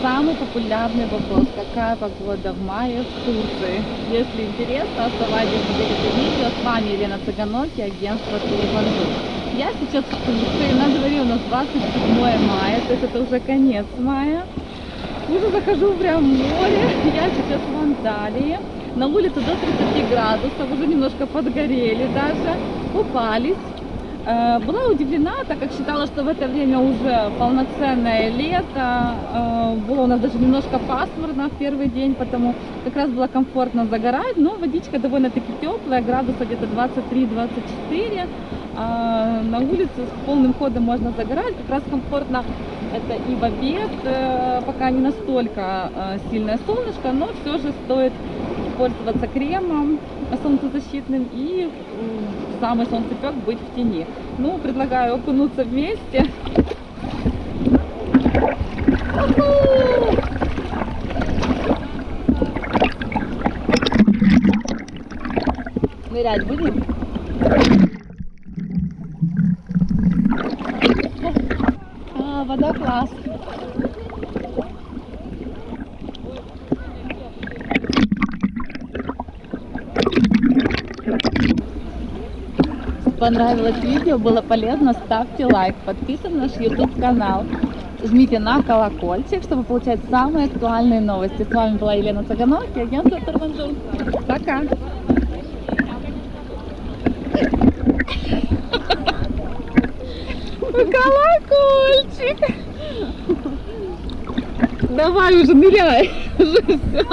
самый популярный вопрос. Какая погода в мае в Турции? Если интересно, оставайтесь на это видео. С вами Елена Цыганоки, агентство Турбанду. Я сейчас в Турции, на дворе у нас 27 мая, то есть это уже конец мая. Уже захожу прям в море, я сейчас в Анталии. На улице до 30 градусов, уже немножко подгорели даже, купались. Э, Была удивлена, так как считала, что в это время уже полноценное лето. Э, Было у нас даже немножко пасмурно в первый день, потому как раз было комфортно загорать, но водичка довольно-таки теплая, градуса где-то 23-24. А На улице с полным ходом можно загорать, как раз комфортно это и в обед, э, пока не настолько э, сильное солнышко, но все же стоит пользоваться кремом солнцезащитным и самый солнцепек быть в тени. Ну, предлагаю окунуться вместе. Нырять будем? А, вода класс. Понравилось видео, было полезно, ставьте лайк, подписывайтесь на наш YouTube канал, жмите на колокольчик, чтобы получать самые актуальные новости. С вами была Елена Цыганоки, агентство Тарманжун. Пока! Колокольчик! Давай уже ныряй! Уже все.